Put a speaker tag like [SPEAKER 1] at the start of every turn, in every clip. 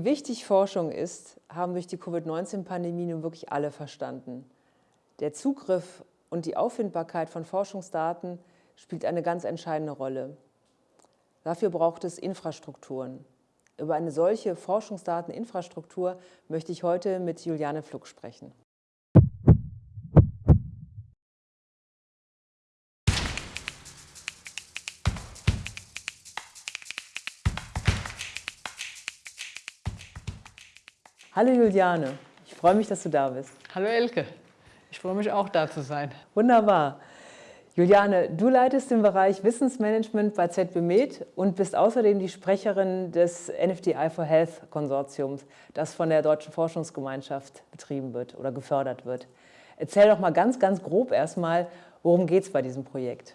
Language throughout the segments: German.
[SPEAKER 1] Wie wichtig Forschung ist, haben durch die Covid-19-Pandemie nun wirklich alle verstanden. Der Zugriff und die Auffindbarkeit von Forschungsdaten spielt eine ganz entscheidende Rolle. Dafür braucht es Infrastrukturen. Über eine solche Forschungsdateninfrastruktur möchte ich heute mit Juliane Fluck sprechen. Hallo Juliane, ich freue mich, dass du da bist.
[SPEAKER 2] Hallo Elke, ich freue mich auch da zu sein.
[SPEAKER 1] Wunderbar. Juliane, du leitest den Bereich Wissensmanagement bei ZB Med und bist außerdem die Sprecherin des NFDI for Health Konsortiums, das von der Deutschen Forschungsgemeinschaft betrieben wird oder gefördert wird. Erzähl doch mal ganz, ganz grob erstmal, worum geht es bei diesem Projekt?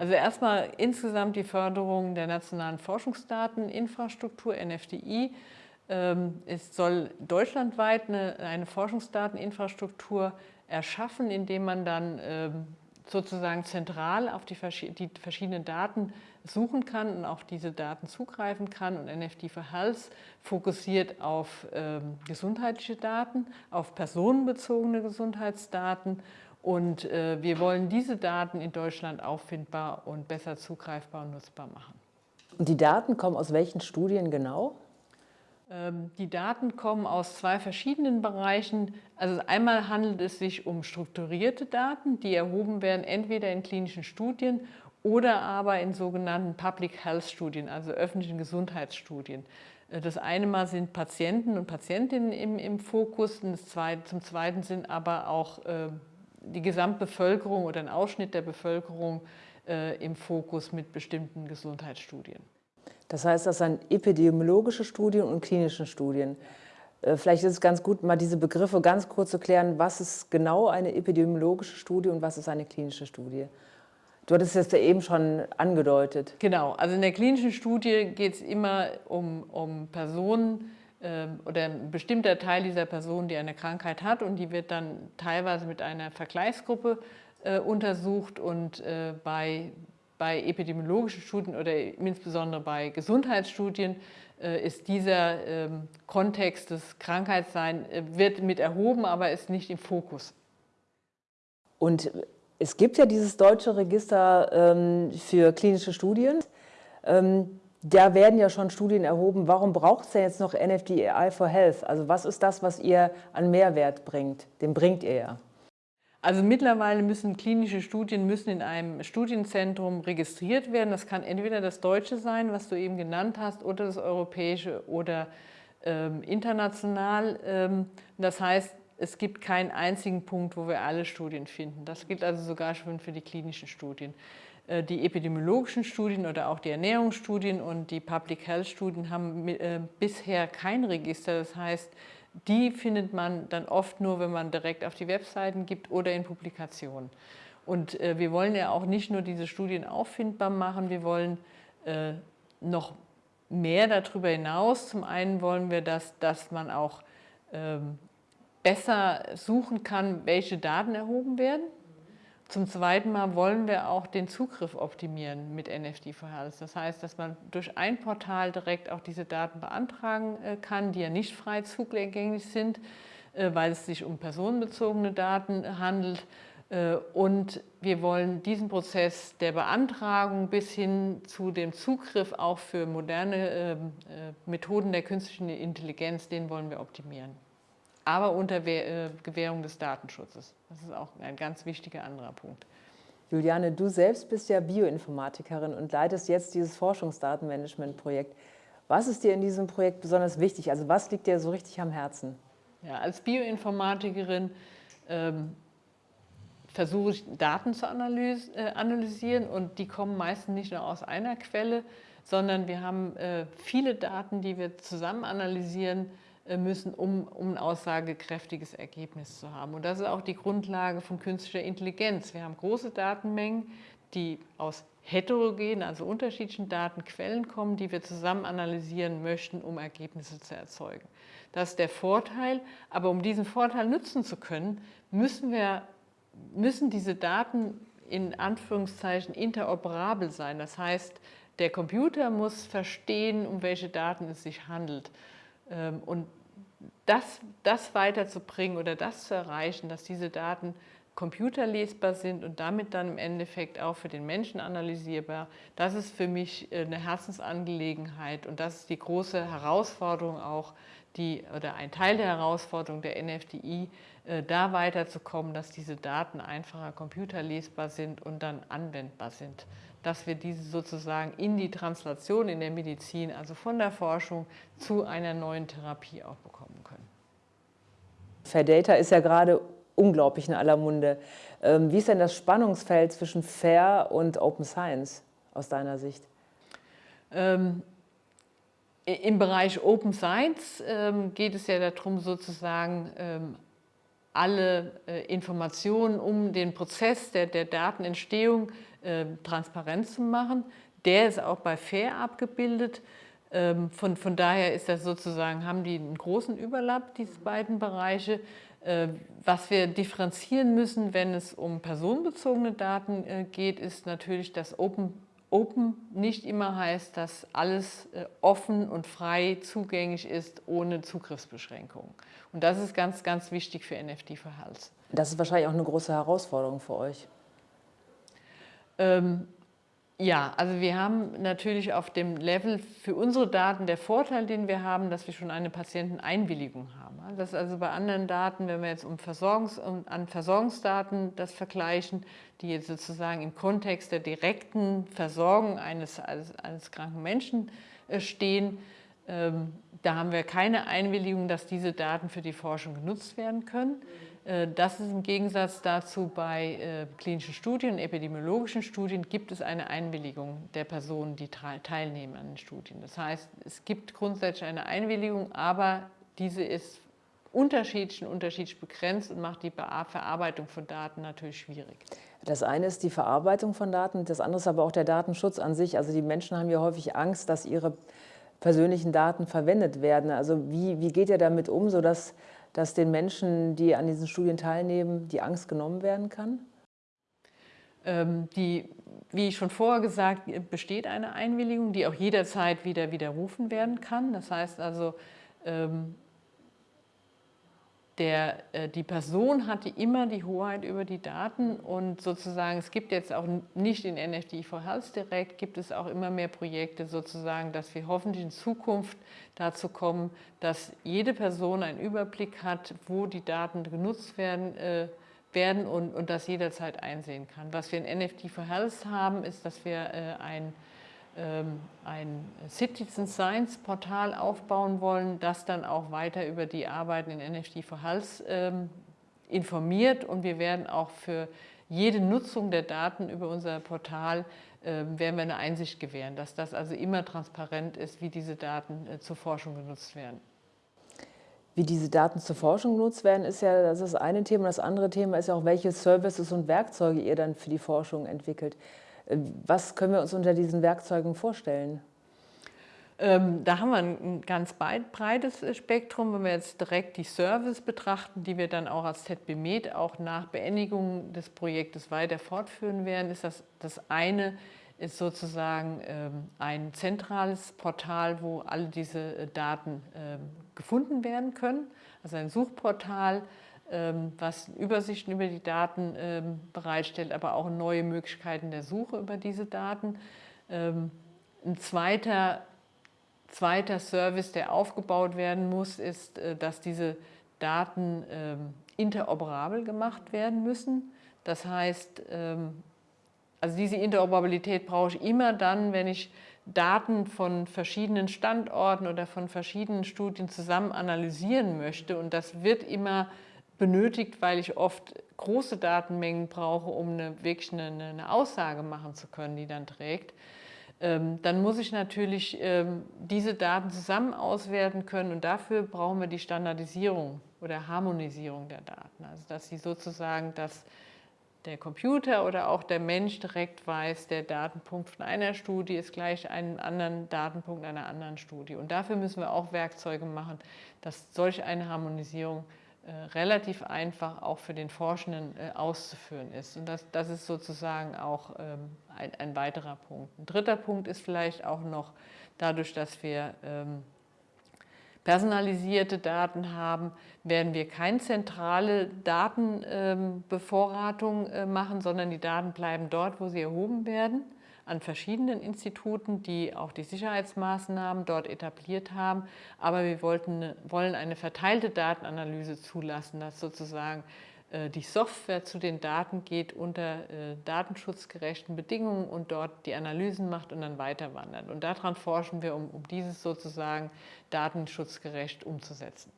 [SPEAKER 2] Also erstmal insgesamt die Förderung der nationalen Forschungsdateninfrastruktur, NFDI, es soll deutschlandweit eine, eine Forschungsdateninfrastruktur erschaffen, indem man dann ähm, sozusagen zentral auf die, die, verschiedenen Daten suchen kann und auf diese Daten zugreifen kann. Und NFD for Health fokussiert auf ähm, gesundheitliche Daten, auf personenbezogene Gesundheitsdaten. Und äh, wir wollen diese Daten in Deutschland auffindbar und besser zugreifbar und nutzbar machen.
[SPEAKER 1] Die Daten kommen aus welchen Studien genau?
[SPEAKER 2] Ähm, die Daten kommen aus zwei verschiedenen Bereichen. Also einmal handelt es sich um strukturierte Daten, die erhoben werden entweder in klinischen Studien oder aber in sogenannten Public Health Studien, also öffentlichen Gesundheitsstudien. Äh, das eine Mal sind Patienten und Patientinnen im, im Fokus, zweite, zum Zweiten sind aber auch äh, die Gesamtbevölkerung oder ein Ausschnitt der Bevölkerung äh, im Fokus mit bestimmten Gesundheitsstudien.
[SPEAKER 1] Das heißt, das sind epidemiologische Studien und klinische Studien. Äh, vielleicht ist es ganz gut, mal diese Begriffe ganz kurz zu klären. Was ist genau eine epidemiologische Studie und was ist eine klinische Studie? Du hattest es ja eben schon angedeutet.
[SPEAKER 2] Genau, also in der klinischen Studie geht es immer um, um Personen äh, oder ein bestimmter Teil dieser Person, die eine Krankheit hat und die wird dann teilweise mit einer Vergleichsgruppe äh, untersucht und äh, bei bei epidemiologischen Studien oder insbesondere bei Gesundheitsstudien äh, ist dieser ähm, Kontext des Krankheitsseins äh, wird mit erhoben, aber ist nicht im Fokus.
[SPEAKER 1] Und es gibt ja dieses deutsche Register ähm, für klinische Studien. Ähm, da werden ja schon Studien erhoben. Warum braucht es denn jetzt noch NFDI for Health? Also was ist das, was ihr an Mehrwert bringt? Den bringt ihr ja.
[SPEAKER 2] Also mittlerweile müssen klinische Studien müssen in einem Studienzentrum registriert werden. Das kann entweder das deutsche sein, was du eben genannt hast, oder das europäische oder ähm, international. Ähm, das heißt, es gibt keinen einzigen Punkt, wo wir alle Studien finden. Das gilt also sogar schon für die klinischen Studien. Äh, die epidemiologischen Studien oder auch die Ernährungsstudien und die Public Health Studien haben äh, bisher kein Register. Das heißt, die findet man dann oft nur, wenn man direkt auf die Webseiten gibt oder in Publikationen. Und äh, wir wollen ja auch nicht nur diese Studien auffindbar machen, wir wollen äh, noch mehr darüber hinaus. Zum einen wollen wir, dass, dass man auch ähm, besser suchen kann, welche Daten erhoben werden. Zum zweiten Mal wollen wir auch den Zugriff optimieren mit NFT for Health. Das heißt, dass man durch ein Portal direkt auch diese Daten beantragen äh, kann, die ja nicht frei zugänglich sind, äh, weil es sich um personenbezogene Daten handelt. Äh, und wir wollen diesen Prozess der Beantragung bis hin zu dem Zugriff auch für moderne ähm, Methoden der künstlichen Intelligenz, den wollen wir optimieren aber unter äh, Gewährung des Datenschutzes. Das ist auch ein ganz wichtiger anderer Punkt.
[SPEAKER 1] Juliane, du selbst bist ja Bioinformatikerin und leitest jetzt dieses Forschungsdatenmanagement-Projekt. Was ist dir in diesem Projekt besonders wichtig? Also was liegt dir so richtig am Herzen?
[SPEAKER 2] Ja, als Bioinformatikerin ähm, versuche ich Daten zu analys äh, analysieren und die kommen meistens nicht nur aus einer Quelle, sondern wir haben äh, viele Daten, die wir zusammen analysieren, müssen, um, um ein aussagekräftiges Ergebnis zu haben. Und das ist auch die Grundlage von künstlicher Intelligenz. Wir haben große Datenmengen, die aus heterogenen, also unterschiedlichen Datenquellen kommen, die wir zusammen analysieren möchten, um Ergebnisse zu erzeugen. Das ist der Vorteil, aber um diesen Vorteil nutzen zu können, müssen, wir, müssen diese Daten in Anführungszeichen interoperabel sein. Das heißt, der Computer muss verstehen, um welche Daten es sich handelt. Ähm, und das, das weiterzubringen oder das zu erreichen, dass diese Daten computerlesbar sind und damit dann im Endeffekt auch für den Menschen analysierbar, das ist für mich äh, eine Herzensangelegenheit und das ist die große Herausforderung auch, die, oder ein Teil der Herausforderung der NFDI, äh, da weiterzukommen, dass diese Daten einfacher computerlesbar sind und dann anwendbar sind. Dass wir diese sozusagen in die Translation in der Medizin, also von der Forschung zu einer neuen Therapie auch bekommen können.
[SPEAKER 1] Fair Data ist ja gerade unglaublich in aller Munde. Ähm, wie ist denn das Spannungsfeld zwischen Fair und Open Science aus deiner Sicht?
[SPEAKER 2] Ähm, Im Bereich Open Science ähm, geht es ja darum, sozusagen ähm, alle äh, Informationen um den Prozess der, der Datenentstehung äh, transparent zu machen. Der ist auch bei FAIR abgebildet. Ähm, von, von daher ist das sozusagen, haben die einen großen Überlapp, diese beiden Bereiche. Äh, was wir differenzieren müssen, wenn es um personenbezogene Daten äh, geht, ist natürlich, dass Open, Open nicht immer heißt, dass alles äh, offen und frei zugänglich ist, ohne Zugriffsbeschränkungen. Und das ist ganz, ganz wichtig für NFT für Hals.
[SPEAKER 1] Das ist wahrscheinlich auch eine große Herausforderung für euch.
[SPEAKER 2] Ähm, ja, also wir haben natürlich auf dem Level für unsere Daten der Vorteil, den wir haben, dass wir schon eine Patienteneinwilligung haben. Das ist also bei anderen Daten, wenn wir jetzt um Versorgungs-, an Versorgungsdaten das vergleichen, die jetzt sozusagen im Kontext der direkten Versorgung eines, eines, eines kranken Menschen äh, stehen, da haben wir keine Einwilligung, dass diese Daten für die Forschung genutzt werden können. Äh, das ist im Gegensatz dazu bei äh, klinischen Studien, epidemiologischen Studien gibt es eine Einwilligung der Personen, die teilnehmen an den Studien. Das heißt, es gibt grundsätzlich eine Einwilligung, aber diese ist unterschiedlich und unterschiedlich begrenzt und macht die Verarbeitung von Daten natürlich schwierig.
[SPEAKER 1] Das eine ist die Verarbeitung von Daten, das andere ist aber auch der Datenschutz an sich. Also die Menschen haben ja häufig Angst, dass ihre persönlichen Daten verwendet werden. Also wie, wie geht ihr damit um, sodass dass den Menschen, die an diesen Studien teilnehmen, die Angst genommen werden kann?
[SPEAKER 2] Ähm, die, wie schon vorher gesagt, besteht eine Einwilligung, die auch jederzeit wieder widerrufen werden kann. Das heißt also, ähm, der, äh, die Person hatte immer die Hoheit über die Daten und sozusagen, es gibt jetzt auch nicht in NFT for Health direkt, gibt es auch immer mehr Projekte sozusagen, dass wir hoffentlich in Zukunft dazu kommen, dass jede Person einen Überblick hat, wo die Daten genutzt werden, äh, werden und, und das jederzeit einsehen kann. Was wir in NFT for Health haben, ist, dass wir äh, ein ein Citizen Science Portal aufbauen wollen, das dann auch weiter über die Arbeiten in NFT for Health ähm, informiert und wir werden auch für jede Nutzung der Daten über unser Portal ähm, werden wir eine Einsicht gewähren, dass das also immer transparent ist, wie diese Daten äh, zur Forschung genutzt werden.
[SPEAKER 1] Wie diese Daten zur Forschung genutzt werden, ist ja das, ist das eine Thema. Das andere Thema ist ja auch, welche Services und Werkzeuge ihr dann für die Forschung entwickelt. Was können wir uns unter diesen Werkzeugen vorstellen?
[SPEAKER 2] Ähm, da haben wir ein ganz breites Spektrum. Wenn wir jetzt direkt die Service betrachten, die wir dann auch als ZBMed auch nach Beendigung des Projektes weiter fortführen werden, ist das, das eine ist sozusagen ähm, ein zentrales Portal, wo alle diese äh, Daten ähm, gefunden werden können. Also ein Suchportal, was Übersichten über die Daten ähm, bereitstellt, aber auch neue Möglichkeiten der Suche über diese Daten. Ähm, ein zweiter, zweiter Service, der aufgebaut werden muss, ist, äh, dass diese Daten interoperabel gemacht werden müssen. Das heißt, also diese Interoperabilität brauche ich immer dann, wenn ich Daten von verschiedenen Standorten oder von verschiedenen Studien zusammen analysieren möchte. Und das wird immer benötigt, weil ich oft große Datenmengen brauche, um eine, wirklich eine, eine Aussage machen zu können, die dann trägt, ähm, dann muss ich natürlich ähm, diese Daten zusammen auswerten können und dafür brauchen wir die Standardisierung oder Harmonisierung der Daten. Also dass sie sozusagen, dass der Computer oder auch der Mensch direkt weiß, der Datenpunkt von einer Studie ist gleich einem anderen Datenpunkt einer anderen Studie. Und dafür müssen wir auch Werkzeuge machen, dass solch eine Harmonisierung relativ einfach auch für den Forschenden äh, auszuführen ist. Und das, das ist sozusagen auch ähm, ein, ein, weiterer Punkt. Ein dritter Punkt ist vielleicht auch noch dadurch, dass wir ähm, personalisierte Daten haben, werden wir keine zentrale Datenbevorratung äh, machen, sondern die Daten bleiben dort, wo sie erhoben werden an verschiedenen Instituten, die auch die Sicherheitsmaßnahmen dort etabliert haben. Aber wir wollten, wollen eine verteilte Datenanalyse zulassen, dass sozusagen äh, die Software zu den Daten geht unter äh, datenschutzgerechten Bedingungen und dort die Analysen macht und dann weiter wandert. Und daran forschen wir, um, um dieses sozusagen datenschutzgerecht umzusetzen.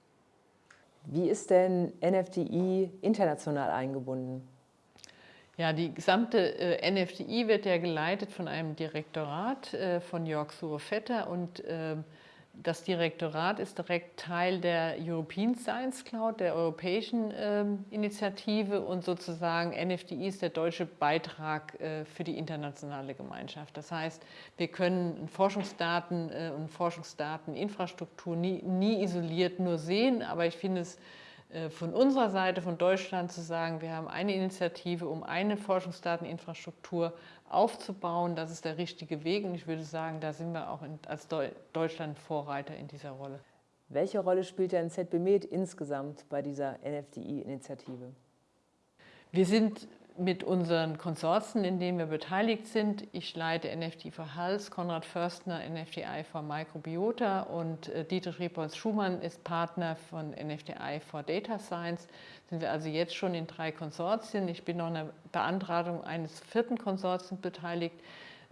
[SPEAKER 1] Wie ist denn NFDI international eingebunden?
[SPEAKER 2] Ja, die gesamte äh, NFDI wird ja geleitet von einem Direktorat äh, von Jörg Sure-Vetter und äh, das Direktorat ist direkt Teil der European Science Cloud, der europäischen ähm, Initiative und sozusagen NFDI ist der deutsche Beitrag äh, für die internationale Gemeinschaft. Das heißt, wir können Forschungsdaten äh, und Forschungsdateninfrastruktur nie, nie isoliert nur sehen, aber ich finde es von unserer Seite, von Deutschland zu sagen, wir haben eine Initiative, um eine Forschungsdateninfrastruktur aufzubauen. Das ist der richtige Weg und ich würde sagen, da sind wir auch als Deutschland Vorreiter in dieser Rolle.
[SPEAKER 1] Welche Rolle spielt denn ZBMed insgesamt bei dieser NFDI-Initiative?
[SPEAKER 2] Wir sind mit unseren Konsorten, in denen wir beteiligt sind. Ich leite NFT for Health, Konrad Förstner NFTI for Microbiota und äh, Dietrich Riepolz-Schumann ist Partner von NFTI for Data Science. Sind wir also jetzt schon in drei Konsortien. Ich bin noch in der Beantragung eines vierten Konsortiums beteiligt.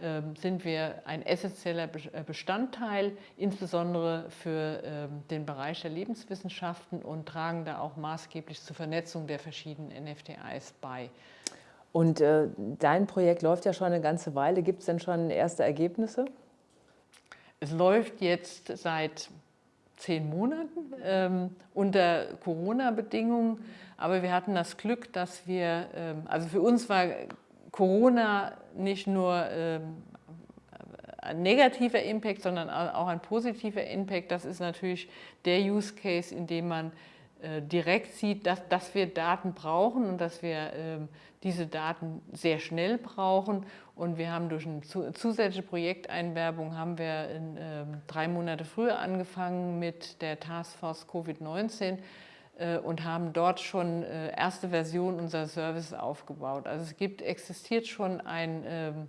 [SPEAKER 2] Ähm, sind wir ein essentieller äh, Bestandteil, insbesondere für ähm, den Bereich der Lebenswissenschaften und tragen da auch maßgeblich zur Vernetzung der verschiedenen NFTIs bei.
[SPEAKER 1] Und äh, dein Projekt läuft ja schon eine ganze Weile. Gibt es denn schon erste Ergebnisse?
[SPEAKER 2] Es läuft jetzt seit zehn Monaten ähm, unter Corona-Bedingungen. Aber wir hatten das Glück, dass wir, ähm, also für uns war Corona nicht nur ähm, ein negativer Impact, sondern auch ein positiver Impact. Das ist natürlich der Use Case, in dem man direkt sieht, dass, dass wir Daten brauchen und dass wir ähm, diese Daten sehr schnell brauchen. Und wir haben durch eine zusätzliche Projekteinwerbung haben wir in, ähm, drei Monate früher angefangen mit der Taskforce Covid-19 äh, und haben dort schon äh, erste Version unserer Services aufgebaut. Also es gibt, existiert schon ein, ähm,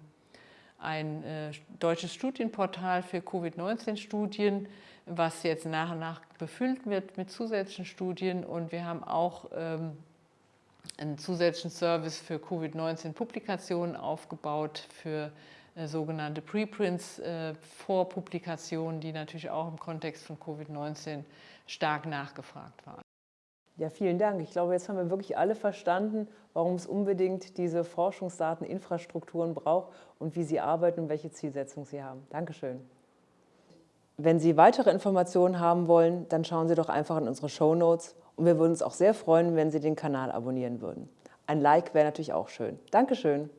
[SPEAKER 2] ein äh, deutsches Studienportal für Covid-19-Studien, was jetzt nach und nach befüllt wird mit zusätzlichen Studien und wir haben auch ähm, einen zusätzlichen Service für Covid-19-Publikationen aufgebaut, für äh, sogenannte Preprints, äh, Vorpublikationen, die natürlich auch im Kontext von Covid-19 stark nachgefragt waren.
[SPEAKER 1] Ja, vielen Dank. Ich glaube, jetzt haben wir wirklich alle verstanden, warum es unbedingt diese Forschungsdateninfrastrukturen braucht und wie sie arbeiten und welche Zielsetzung sie haben. Dankeschön. Wenn Sie weitere Informationen haben wollen, dann schauen Sie doch einfach in unsere Show Notes und wir würden uns auch sehr freuen, wenn Sie den Kanal abonnieren würden. Ein Like wäre natürlich auch schön. Dankeschön.